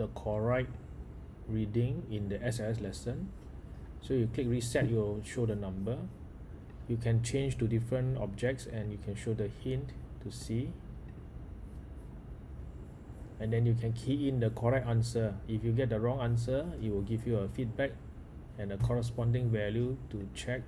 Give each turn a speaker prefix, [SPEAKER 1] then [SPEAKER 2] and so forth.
[SPEAKER 1] the correct reading in the SLS lesson. So you click reset you'll show the number. You can change to different objects and you can show the hint to see and then you can key in the correct answer. If you get the wrong answer it will give you a feedback and a corresponding value to check